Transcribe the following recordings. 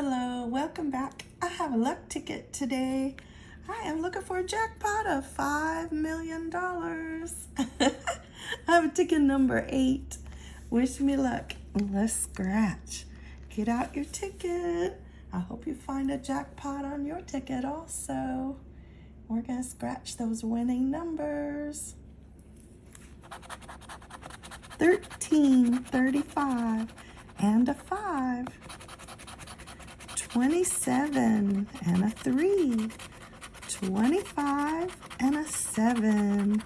welcome back. I have a luck ticket today. I am looking for a jackpot of $5 million. I have a ticket number eight. Wish me luck. Let's scratch. Get out your ticket. I hope you find a jackpot on your ticket also. We're going to scratch those winning numbers. 13, 35, and a 5. 27 and a 3, 25 and a 7,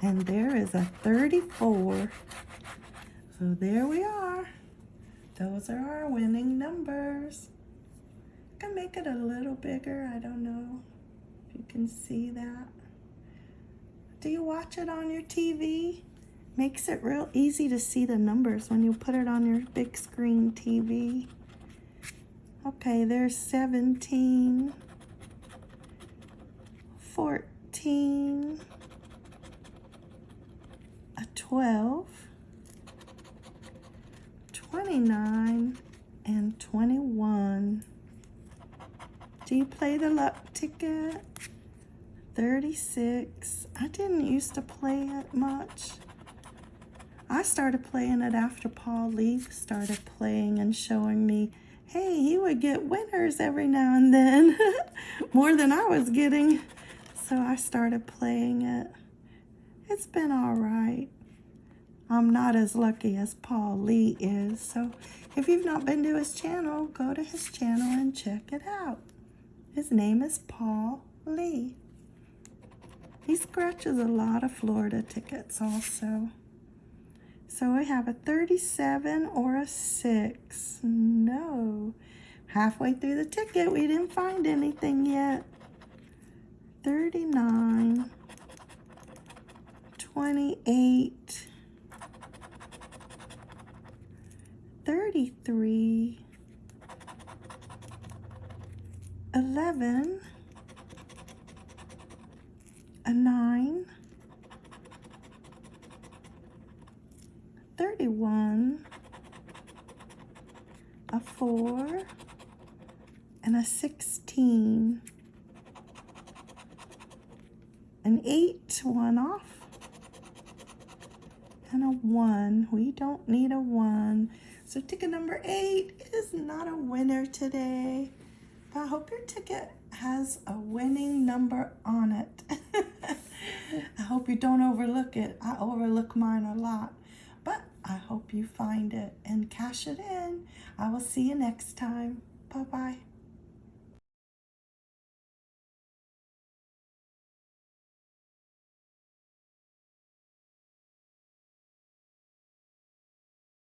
and there is a 34. So there we are. Those are our winning numbers. Can make it a little bigger. I don't know if you can see that. Do you watch it on your TV? Makes it real easy to see the numbers when you put it on your big screen TV. Okay, there's 17, 14, a 12, 29, and 21. Do you play the luck ticket? 36. I didn't used to play it much. I started playing it after Paul Leaf started playing and showing me hey, he would get winners every now and then, more than I was getting. So I started playing it. It's been all right. I'm not as lucky as Paul Lee is. So if you've not been to his channel, go to his channel and check it out. His name is Paul Lee. He scratches a lot of Florida tickets also. So we have a 37 or a 6. No. Halfway through the ticket, we didn't find anything yet. 39, 28, 33, 11, a 9, 31, a 4, and a 16. An 8, one off, and a 1. We don't need a 1. So ticket number 8 is not a winner today. But I hope your ticket has a winning number on it. I hope you don't overlook it. I overlook mine a lot. I hope you find it and cash it in. I will see you next time. Bye-bye.